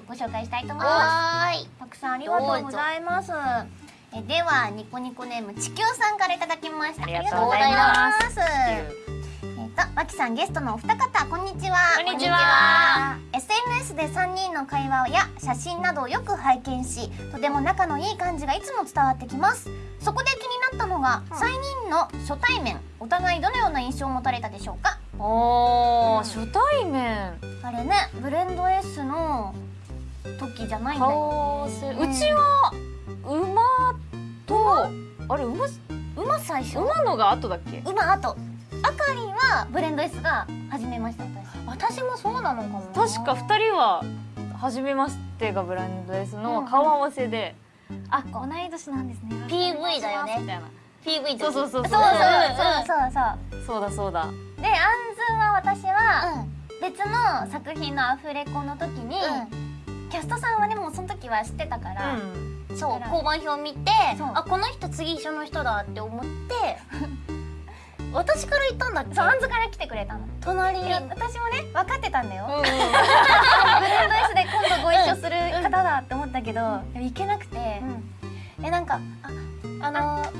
をご紹介したいと思います。たくさんありがとうございます。えではニコニコネーム地球さんからいただきました。ありがとうございます。えっとわきさんゲストのお二方こんにちは。こんにちは。SNS で3人の会話や写真などをよく拝見しとても仲のいい感じがいつも伝わってきます。そこで気になったのが、3人の初対面お互いどのような印象を持たれたでしょうか？おー、うん初対面。あれねブレンド S の時じゃないんだよね。うちは馬とあれ馬？馬最初？馬のが後だっけ？馬あとあかりんはブレンド S が初めまして私。私もそうなのかもな。確か二人は初めましてがブランド S の顔合わせで、あ同い年なんですね。PV だよね。みたいな。PV そうそうそうそう。そうそうそうそうそうだそうだ。でアンズは私は別の作品のアフレコの時に、キャストさんはねもうその時は知ってたから、うん、そう交番表見てあこの人次一緒の人だって思って 私から言ったんだそうアンズから来てくれたの。隣。に私もね分かってたんだよ、うんブレンド S で今度ご一緒する方だって思ったけど、でも行けなくて、えなんかああのは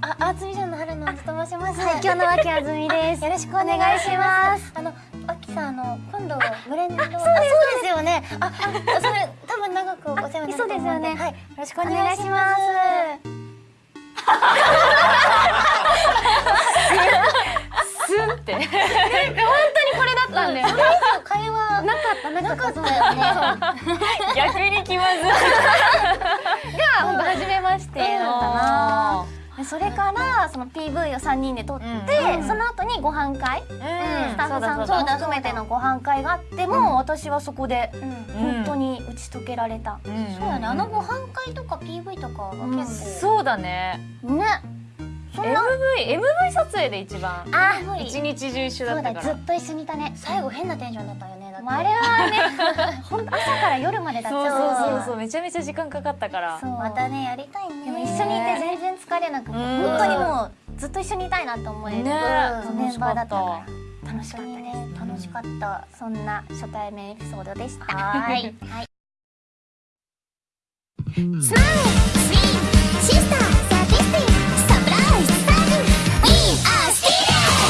あああつみちゃんの春のと申しますはい今日の脇あずみですよろしくお願いしますあの脇さんあの今度ブレンドああそれ多分長くお世話になるそうですよね。はい。よろしくおお願いします。スンって。これだったんだよ、す会話なかったなかったそうだよね。逆に気まずい。が本当初めましてだったな、でそれからその PV を3人で撮って、うん。その後にご飯会、うん。スタッフさんとそうだ。含めてのご飯会があっても、私はそこで本当に打ち解けられた、そううん。そうだね。あのご飯会とか PV とかがうん。結構そうだね。ね。MV MV 撮影で一番。あ一日中一緒だったから。だずっと一緒にいたね。最後変なテンションだったよね。だってもうあれはね。本当朝から夜までだった。そう。そうそうそう。めちゃめちゃ時間かかったから。そう。またねやりたいね。でも一緒にいて全然疲れなくて、うん。本当にもうずっと一緒にいたいなと思える、ねメンバーだったから。楽しかったです、ね楽しかった。そんな初対面エピソードでした。はい。はい。3